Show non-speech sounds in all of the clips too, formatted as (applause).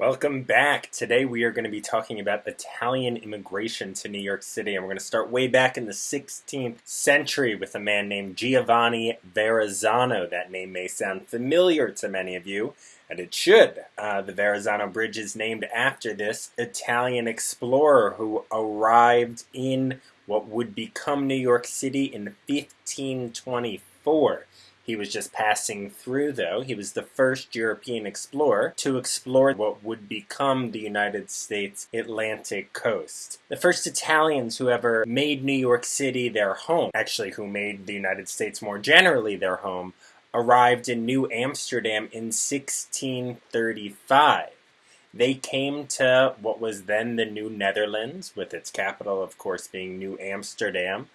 Welcome back. Today we are going to be talking about Italian immigration to New York City, and we're going to start way back in the 16th century with a man named Giovanni Verrazzano. That name may sound familiar to many of you, and it should. Uh, the Verrazzano Bridge is named after this Italian explorer who arrived in what would become New York City in 1524. He was just passing through, though. He was the first European explorer to explore what would become the United States Atlantic coast. The first Italians who ever made New York City their home, actually, who made the United States more generally their home, arrived in New Amsterdam in 1635. They came to what was then the New Netherlands, with its capital, of course, being New Amsterdam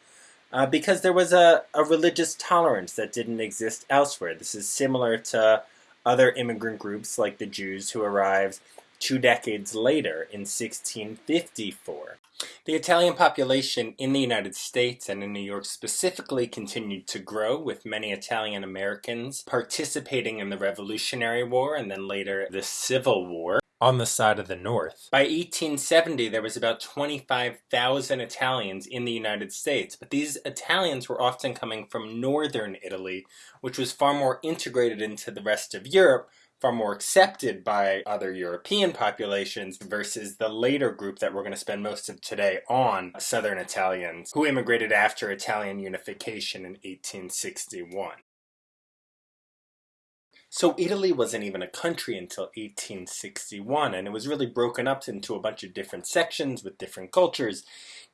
uh, because there was a, a religious tolerance that didn't exist elsewhere. This is similar to other immigrant groups like the Jews who arrived two decades later in 1654. The Italian population in the United States and in New York specifically continued to grow, with many Italian Americans participating in the Revolutionary War and then later the Civil War on the side of the North. By 1870, there was about 25,000 Italians in the United States, but these Italians were often coming from northern Italy, which was far more integrated into the rest of Europe, far more accepted by other European populations versus the later group that we're going to spend most of today on, Southern Italians, who immigrated after Italian unification in 1861. So Italy wasn't even a country until 1861, and it was really broken up into a bunch of different sections with different cultures,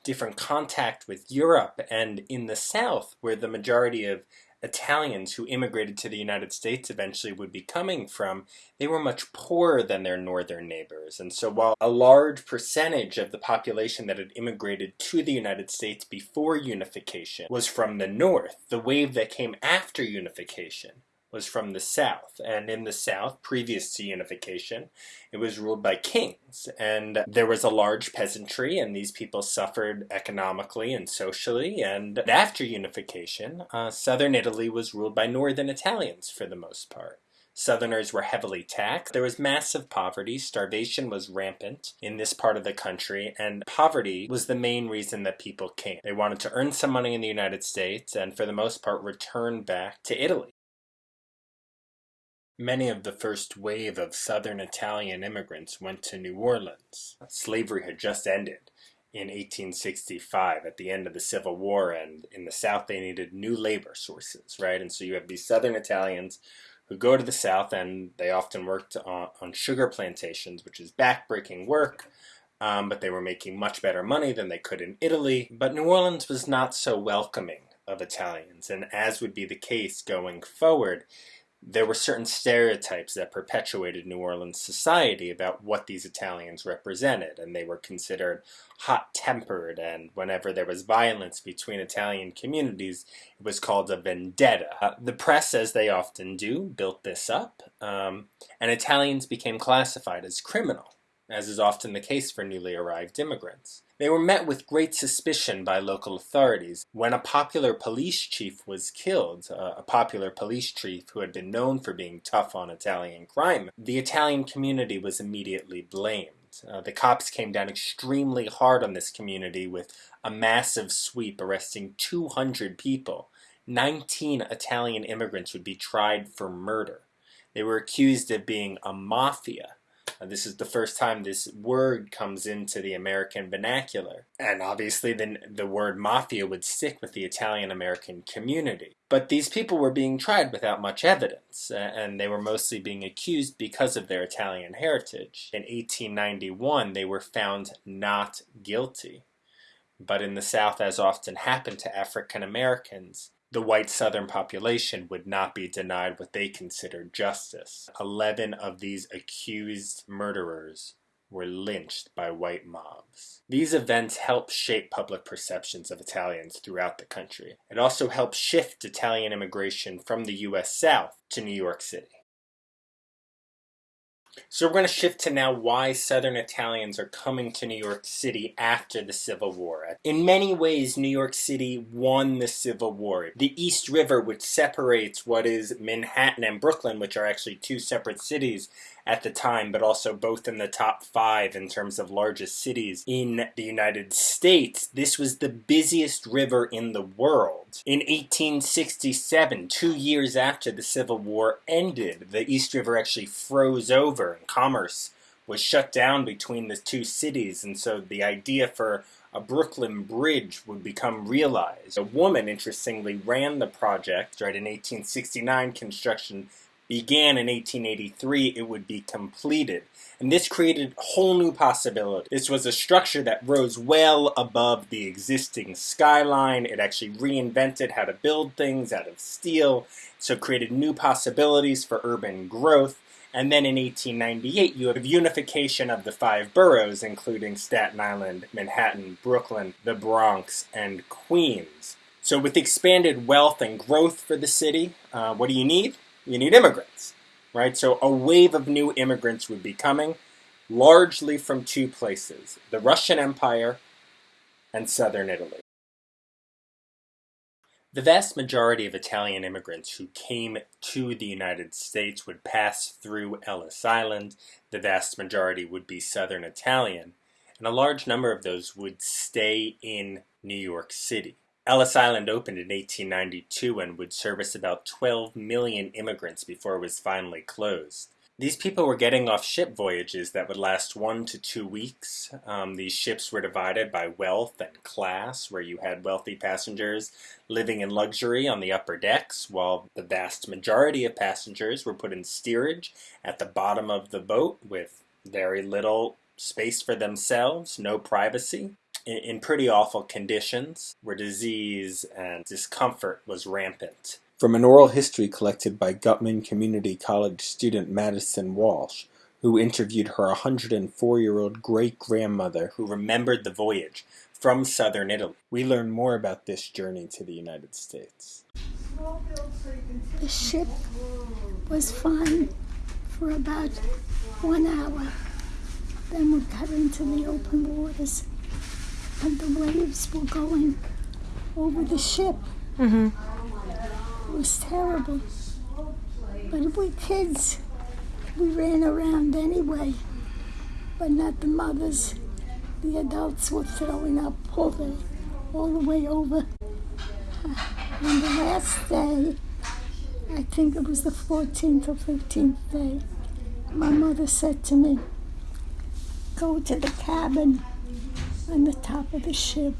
different contact with Europe, and in the South, where the majority of Italians who immigrated to the United States eventually would be coming from, they were much poorer than their northern neighbors. And so while a large percentage of the population that had immigrated to the United States before unification was from the north, the wave that came after unification was from the south. And in the south, previous to unification, it was ruled by kings. And there was a large peasantry, and these people suffered economically and socially. And after unification, uh, southern Italy was ruled by northern Italians for the most part. Southerners were heavily taxed. There was massive poverty. Starvation was rampant in this part of the country, and poverty was the main reason that people came. They wanted to earn some money in the United States and, for the most part, return back to Italy. Many of the first wave of southern Italian immigrants went to New Orleans. Slavery had just ended in 1865 at the end of the Civil War, and in the South they needed new labor sources, right? And so you have these southern Italians who go to the South and they often worked on, on sugar plantations, which is backbreaking work. Um, but they were making much better money than they could in Italy. But New Orleans was not so welcoming of Italians, and as would be the case going forward, there were certain stereotypes that perpetuated New Orleans society about what these Italians represented, and they were considered hot tempered. And whenever there was violence between Italian communities, it was called a vendetta. Uh, the press, as they often do, built this up, um, and Italians became classified as criminal as is often the case for newly arrived immigrants. They were met with great suspicion by local authorities. When a popular police chief was killed, uh, a popular police chief who had been known for being tough on Italian crime, the Italian community was immediately blamed. Uh, the cops came down extremely hard on this community with a massive sweep arresting 200 people. 19 Italian immigrants would be tried for murder. They were accused of being a mafia this is the first time this word comes into the American vernacular. And obviously, then the word mafia would stick with the Italian American community. But these people were being tried without much evidence, and they were mostly being accused because of their Italian heritage. In 1891, they were found not guilty. But in the South, as often happened to African Americans, the white southern population would not be denied what they considered justice. Eleven of these accused murderers were lynched by white mobs. These events helped shape public perceptions of Italians throughout the country. It also helped shift Italian immigration from the U.S. South to New York City. So we're going to shift to now why Southern Italians are coming to New York City after the Civil War. In many ways, New York City won the Civil War. The East River, which separates what is Manhattan and Brooklyn, which are actually two separate cities, at the time, but also both in the top five in terms of largest cities in the United States. This was the busiest river in the world. In 1867, two years after the Civil War ended, the East River actually froze over and commerce was shut down between the two cities, and so the idea for a Brooklyn Bridge would become realized. A woman, interestingly, ran the project. Right in 1869, construction began in 1883, it would be completed. And this created a whole new possibility. This was a structure that rose well above the existing skyline. It actually reinvented how to build things out of steel, so created new possibilities for urban growth. And then in 1898, you have unification of the five boroughs, including Staten Island, Manhattan, Brooklyn, the Bronx, and Queens. So, with expanded wealth and growth for the city, uh, what do you need? You need immigrants, right? So a wave of new immigrants would be coming, largely from two places the Russian Empire and southern Italy. The vast majority of Italian immigrants who came to the United States would pass through Ellis Island. The vast majority would be Southern Italian, and a large number of those would stay in New York City. Ellis Island opened in 1892 and would service about 12 million immigrants before it was finally closed. These people were getting off ship voyages that would last one to two weeks. Um, these ships were divided by wealth and class, where you had wealthy passengers living in luxury on the upper decks, while the vast majority of passengers were put in steerage at the bottom of the boat with very little space for themselves, no privacy in, pretty awful conditions where disease and discomfort was rampant. From an oral history collected by Guttman Community College student Madison Walsh, who interviewed her 104 year old great grandmother who remembered the voyage from southern Italy. We learn more about this journey to the United States. The ship was fine for about one hour. Then we got into the open waters and the waves were going over the ship. Mm-hmm. It was terrible. But if we kids, we ran around anyway, but not the mothers. The adults were throwing up all the, all the way over. (sighs) On the last day, I think it was the 14th or 15th day, my mother said to me, Go to the cabin on the top of the ship.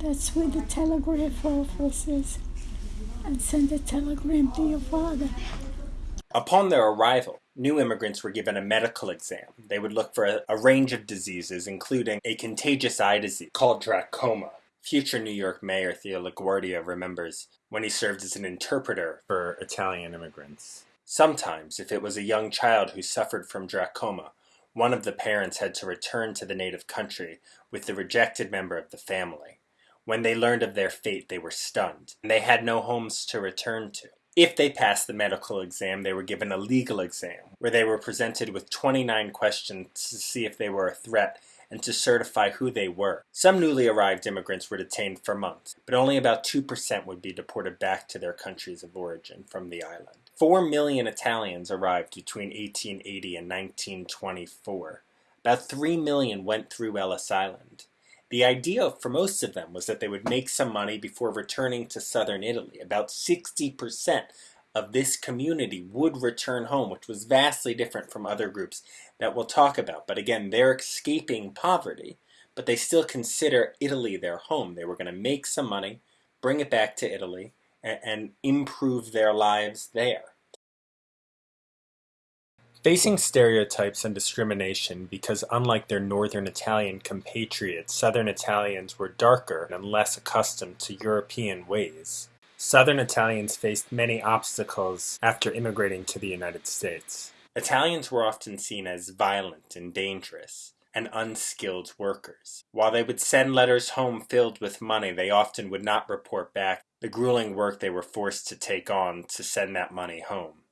That's where the telegraph office is. And send a telegram to your father. Upon their arrival, new immigrants were given a medical exam. They would look for a, a, range of diseases, including a contagious eye disease called trachoma. Future New York Mayor Theo LaGuardia remembers when he served as an interpreter for Italian immigrants. Sometimes, if it was a young child who suffered from trachoma, one of the parents had to return to the native country with the rejected member of the family. When they learned of their fate, they were stunned, and they had no homes to return to. If they passed the medical exam, they were given a legal exam, where they were presented with 29 questions to see if they were a threat and to certify who they were. Some newly arrived immigrants were detained for months, but only about 2% would be deported back to their countries of origin from the island. Four million Italians arrived between 1880 and 1924. About three million went through Ellis Island. The idea for most of them was that they would make some money before returning to southern Italy. About 60% of this community would return home, which was vastly different from other groups that we'll talk about. But again, they're escaping poverty, but they still consider Italy their home. They were going to make some money, bring it back to Italy, and, improve their lives there. Facing stereotypes and discrimination because unlike their northern Italian compatriots, southern Italians were darker and less accustomed to European ways. Southern Italians faced many obstacles after immigrating to the United States. Italians were often seen as violent and dangerous, and unskilled workers. While they would send letters home filled with money, they often would not report back the grueling work they were forced to take on to send that money home.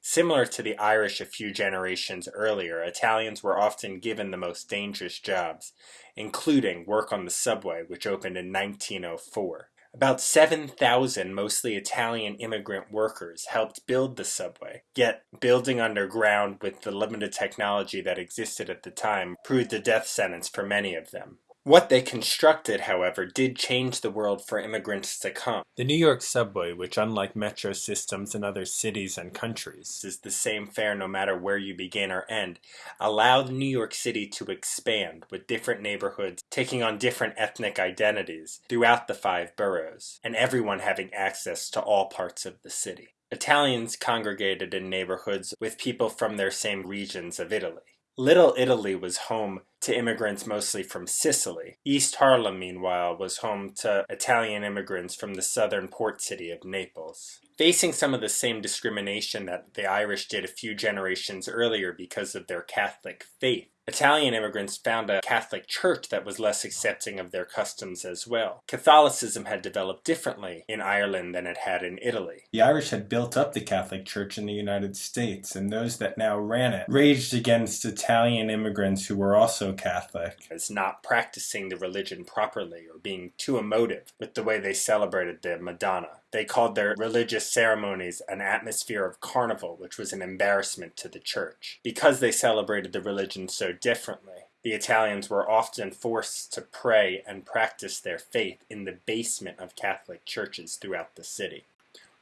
Similar to the Irish a few generations earlier, Italians were often given the most dangerous jobs, including work on the subway, which opened in 1904. About 7,000 mostly Italian immigrant workers helped build the subway, yet building underground with the limited technology that existed at the time proved a death sentence for many of them. What they constructed, however, did change the world for immigrants to come. The New York subway, which unlike metro systems in other cities and countries is the same fare no matter where you begin or end, allowed New York City to expand with different neighborhoods taking on different ethnic identities throughout the five boroughs, and everyone having access to all parts of the city. Italians congregated in neighborhoods with people from their same regions of Italy. Little Italy was home to immigrants mostly from Sicily. East Harlem, meanwhile, was home to Italian immigrants from the southern port city of Naples. Facing some of the same discrimination that the Irish did a few generations earlier because of their Catholic faith, Italian immigrants found a Catholic church that was less accepting of their customs as well. Catholicism had developed differently in Ireland than it had in Italy. The Irish had built up the Catholic Church in the United States, and those that now ran it raged against Italian immigrants who were also Catholic as not practicing the religion properly or being too emotive with the way they celebrated the Madonna. They called their religious ceremonies an atmosphere of carnival, which was an embarrassment to the church. Because they celebrated the religion so differently, the Italians were often forced to pray and practice their faith in the basement of Catholic churches throughout the city.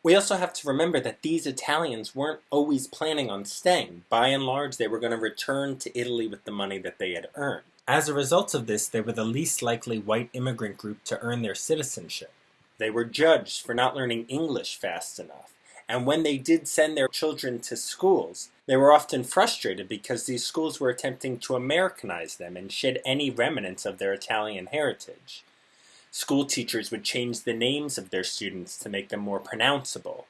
We also have to remember that these Italians weren't always planning on staying. By and large, they were going to return to Italy with the money that they had earned. As a result of this, they were the least likely white immigrant group to earn their citizenship. They were judged for not learning English fast enough. And when they did send their children to schools, they were often frustrated because these schools were attempting to Americanize them and shed any remnants of their Italian heritage. School teachers would change the names of their students to make them more pronounceable.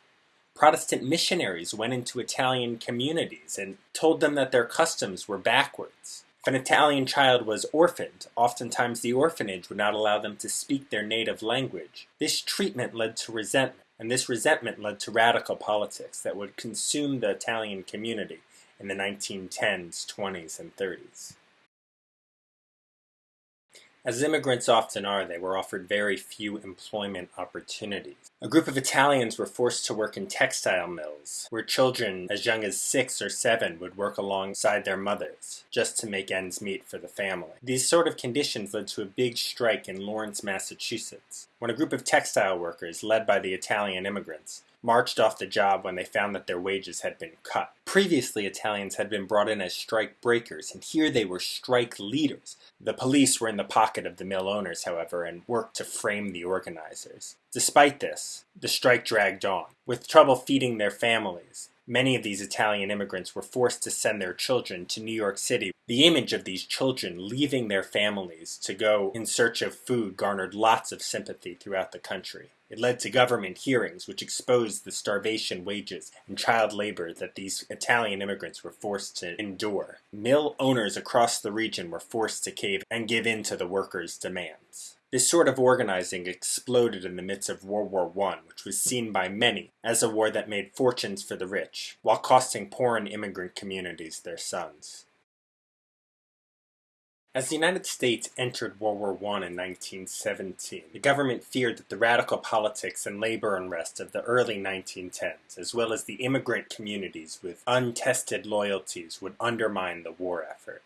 Protestant missionaries went into Italian communities and told them that their customs were backwards. If an Italian child was orphaned, oftentimes the orphanage would not allow them to speak their native language. This treatment led to resentment, and this resentment led to radical politics that would consume the Italian community in the 1910s, 20s, and 30s. As immigrants often are, they were offered very few employment opportunities. A group of Italians were forced to work in textile mills, where children as young as six or seven would work alongside their mothers, just to make ends meet for the family. These sort of conditions led to a big strike in Lawrence, Massachusetts, when a group of textile workers, led by the Italian immigrants, marched off the job when they found that their wages had been cut. Previously, Italians had been brought in as strike breakers, and here they were strike leaders. The police were in the pocket of the mill owners, however, and worked to frame the organizers. Despite this, the strike dragged on. With trouble feeding their families, many of these Italian immigrants were forced to send their children to New York City. The image of these children leaving their families to go in search of food garnered lots of sympathy throughout the country. It led to government hearings which exposed the starvation wages and child labor that these Italian immigrants were forced to endure. Mill owners across the region were forced to cave and give in to the workers' demands. This sort of organizing exploded in the midst of World War I, which was seen by many as a war that made fortunes for the rich, while costing poor and immigrant communities their sons. As the United States entered World War I in 1917, the government feared that the radical politics and labor unrest of the early 1910s, as well as the immigrant communities with untested loyalties, would undermine the war effort.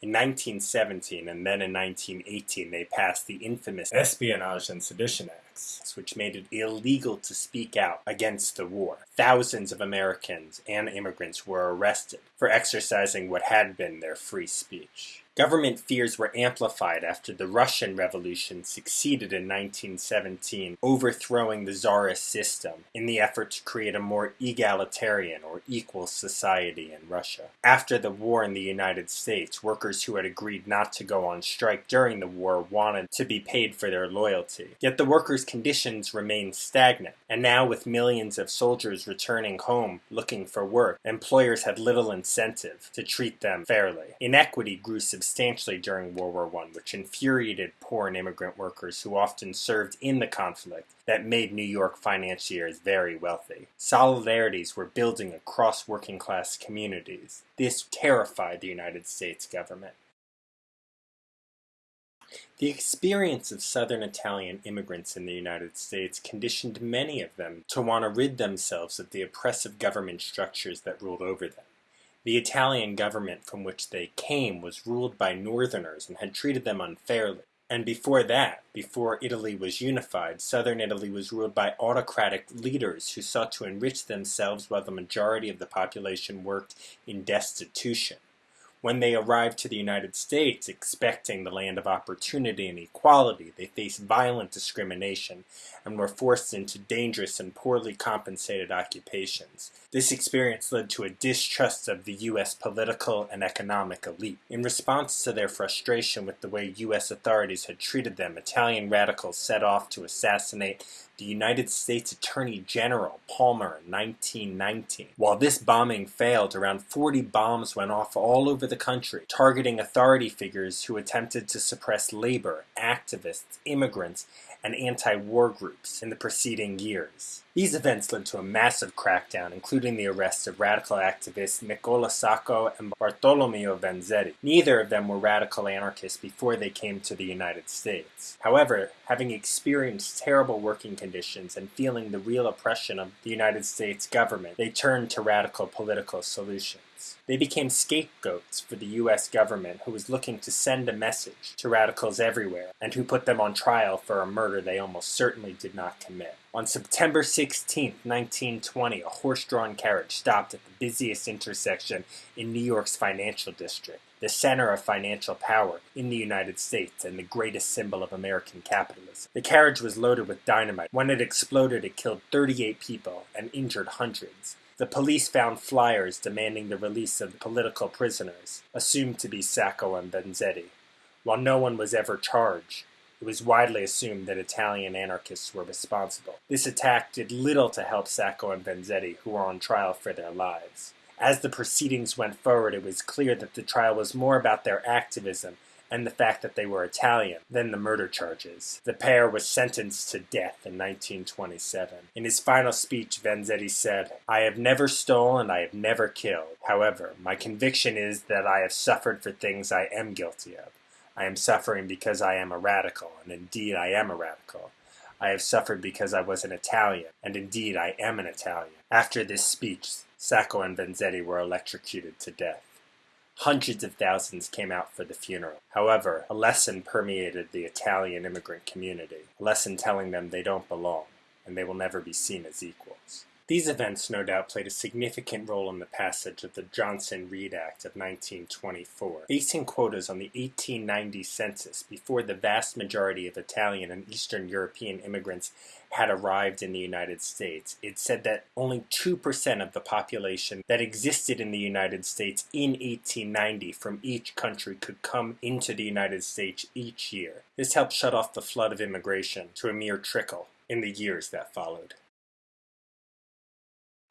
In 1917 and then in 1918, they passed the infamous Espionage and Sedition Acts, which made it illegal to speak out against the war. Thousands of Americans and immigrants were arrested for exercising what had been their free speech. Government fears were amplified after the Russian Revolution succeeded in 1917, overthrowing the Tsarist system in the effort to create a more egalitarian or equal society in Russia. After the war in the United States, workers who had agreed not to go on strike during the war wanted to be paid for their loyalty. Yet the workers' conditions remained stagnant, and now with millions of soldiers returning home looking for work, employers had little incentive to treat them fairly. Inequity grew substantially during World War I, which infuriated poor and immigrant workers who often served in the conflict that made New York financiers very wealthy. Solidarities were building across working class communities. This terrified the United States government. The experience of Southern Italian immigrants in the United States conditioned many of them to want to rid themselves of the oppressive government structures that ruled over them. The Italian government from which they came was ruled by Northerners and had treated them unfairly. And before that, before Italy was unified, southern Italy was ruled by autocratic leaders who sought to enrich themselves while the majority of the population worked in destitution. When they arrived to the United States expecting the land of opportunity and equality, they faced violent discrimination and were forced into dangerous and poorly compensated occupations. This experience led to a distrust of the U.S. political and economic elite. In response to their frustration with the way U.S. authorities had treated them, Italian radicals set off to assassinate the United States Attorney General Palmer in 1919. While this bombing failed, around 40 bombs went off all over the country, targeting authority figures who attempted to suppress labor, activists, immigrants, and anti-war groups in the preceding years. These events led to a massive crackdown, including the arrests of radical activists Nicola Sacco and Bartolomeo Vanzetti. Neither of them were radical anarchists before they came to the United States. However, having experienced terrible working conditions and feeling the real oppression of the United States government, they turned to radical political solutions. They became scapegoats for the US government who was looking to send a message to radicals everywhere and who put them on trial for a murder they almost certainly did not commit. On September 16, 1920, a horse-drawn carriage stopped at the busiest intersection in New York's financial district, the center of financial power in the United States and the greatest symbol of American capitalism. The carriage was loaded with dynamite. When it exploded, it killed 38 people and injured hundreds. The police found flyers demanding the release of political prisoners, assumed to be Sacco and Vanzetti. While no one was ever charged, it was widely assumed that Italian anarchists were responsible. This attack did little to help Sacco and Vanzetti, who were on trial for their lives. As the proceedings went forward, it was clear that the trial was more about their activism and the fact that they were Italian than the murder charges. The pair was sentenced to death in 1927. In his final speech, Vanzetti said, I have never stolen, I have never killed. However, my conviction is that I have suffered for things I am guilty of. I am suffering because I am a radical, and indeed I am a radical. I have suffered because I was an Italian, and indeed I am an Italian. After this speech, Sacco and Vanzetti were electrocuted to death. Hundreds of thousands came out for the funeral. However, a lesson permeated the Italian immigrant community, a lesson telling them they don't belong, and they will never be seen as equals. These events no doubt played a significant role in the passage of the Johnson-Reed Act of 1924, basing quotas on the 1890 census before the vast majority of Italian and Eastern European immigrants had arrived in the United States. It said that only 2% of the population that existed in the United States in 1890 from each country could come into the United States each year. This helped shut off the flood of immigration to a mere trickle in the years that followed.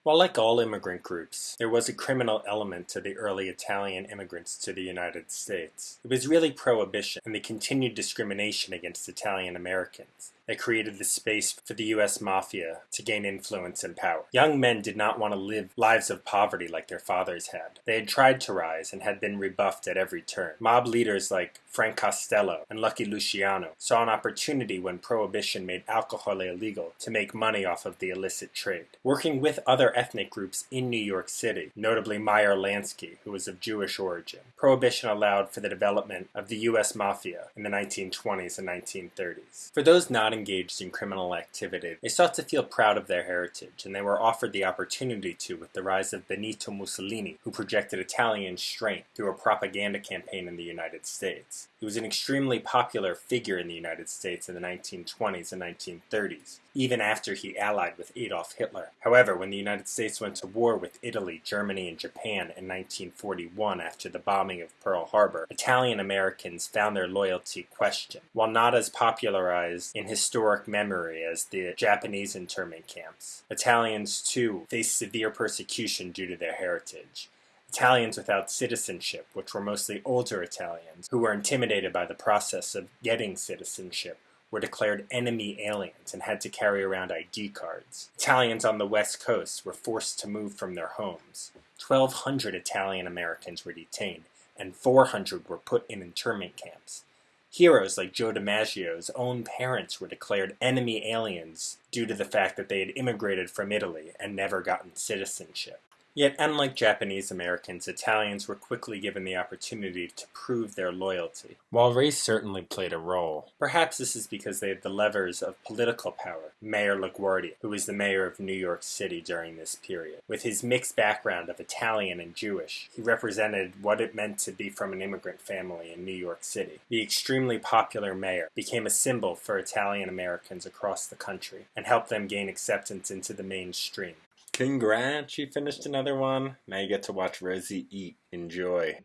While like all immigrant groups, there was a criminal element to the early Italian immigrants to the United States. It was really prohibition and the continued discrimination against Italian Americans that created the space for the US Mafia to gain influence and power. Young men did not want to live lives of poverty like their fathers had. They had tried to rise and had been rebuffed at every turn. Mob leaders like Frank Costello and Lucky Luciano saw an opportunity when prohibition made alcohol illegal to make money off of the illicit trade. Working with other ethnic groups in New York City, notably Meyer Lansky, who was of Jewish origin, prohibition allowed for the development of the US Mafia in the 1920s and 1930s. For those not engaged in criminal activity, they sought to feel proud of their heritage, and they were offered the opportunity to with the rise of Benito Mussolini, who projected Italian strength through a propaganda campaign in the United States. He was an extremely popular figure in the United States in the 1920s and 1930s, even after he allied with Adolf Hitler. However, when the United States went to war with Italy, Germany, and Japan in 1941 after the bombing of Pearl Harbor, Italian Americans found their loyalty questioned. While not as popularized in historic memory as the Japanese internment camps, Italians too faced severe persecution due to their heritage. Italians without citizenship, which were mostly older Italians, who were intimidated by the process of getting citizenship, were declared enemy aliens and had to carry around ID cards. Italians on the west coast were forced to move from their homes. 1,200 Italian Americans were detained, and 400 were put in internment camps. Heroes like Joe DiMaggio's own parents were declared enemy aliens due to the fact that they had immigrated from Italy and never gotten citizenship. Yet, unlike Japanese Americans, Italians were quickly given the opportunity to prove their loyalty. While race certainly played a role, perhaps this is because they had the levers of political power. Mayor LaGuardia, who was the mayor of New York City during this period. With his mixed background of Italian and Jewish, he represented what it meant to be from an immigrant family in New York City. The extremely popular mayor became a symbol for Italian Americans across the country and helped them gain acceptance into the mainstream. Congrats, you finished another one. Now you get to watch Rosie eat. Enjoy.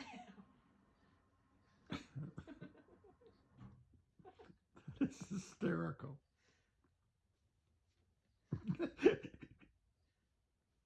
(laughs) It's hysterical. (laughs)